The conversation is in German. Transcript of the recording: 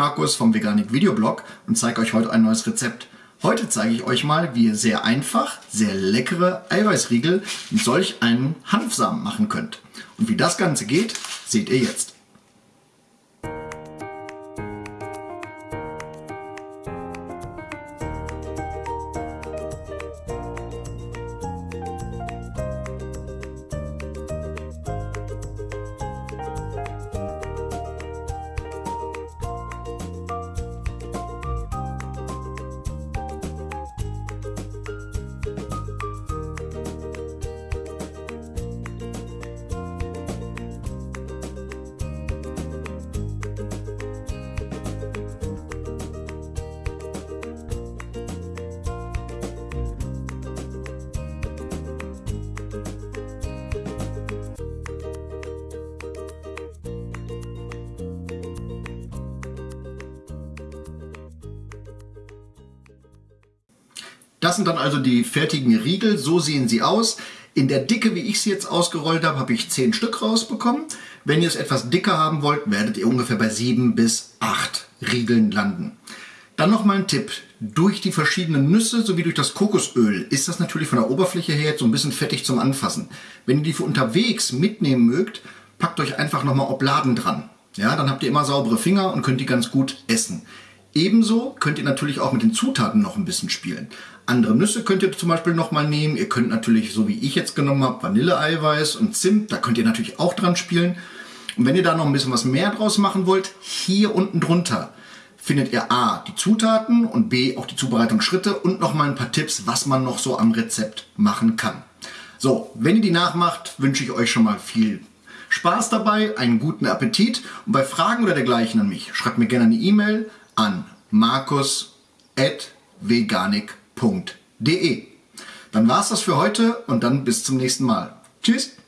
Markus vom Veganik Videoblog und zeige euch heute ein neues Rezept. Heute zeige ich euch mal, wie ihr sehr einfach, sehr leckere Eiweißriegel mit solch einen Hanfsamen machen könnt. Und wie das Ganze geht, seht ihr jetzt. Das sind dann also die fertigen Riegel, so sehen sie aus. In der Dicke, wie ich sie jetzt ausgerollt habe, habe ich 10 Stück rausbekommen. Wenn ihr es etwas dicker haben wollt, werdet ihr ungefähr bei 7 bis 8 Riegeln landen. Dann noch mal ein Tipp. Durch die verschiedenen Nüsse sowie durch das Kokosöl ist das natürlich von der Oberfläche her jetzt so ein bisschen fettig zum Anfassen. Wenn ihr die für unterwegs mitnehmen mögt, packt euch einfach nochmal Obladen dran. Ja, dann habt ihr immer saubere Finger und könnt die ganz gut essen. Ebenso könnt ihr natürlich auch mit den Zutaten noch ein bisschen spielen. Andere Nüsse könnt ihr zum Beispiel noch mal nehmen. Ihr könnt natürlich, so wie ich jetzt genommen habe, Vanilleeiweiß und Zimt, da könnt ihr natürlich auch dran spielen. Und wenn ihr da noch ein bisschen was mehr draus machen wollt, hier unten drunter findet ihr A, die Zutaten und B, auch die Zubereitungsschritte und noch mal ein paar Tipps, was man noch so am Rezept machen kann. So, wenn ihr die nachmacht, wünsche ich euch schon mal viel Spaß dabei, einen guten Appetit und bei Fragen oder dergleichen an mich, schreibt mir gerne eine E-Mail an markus.veganik.de. Dann war es das für heute und dann bis zum nächsten Mal. Tschüss!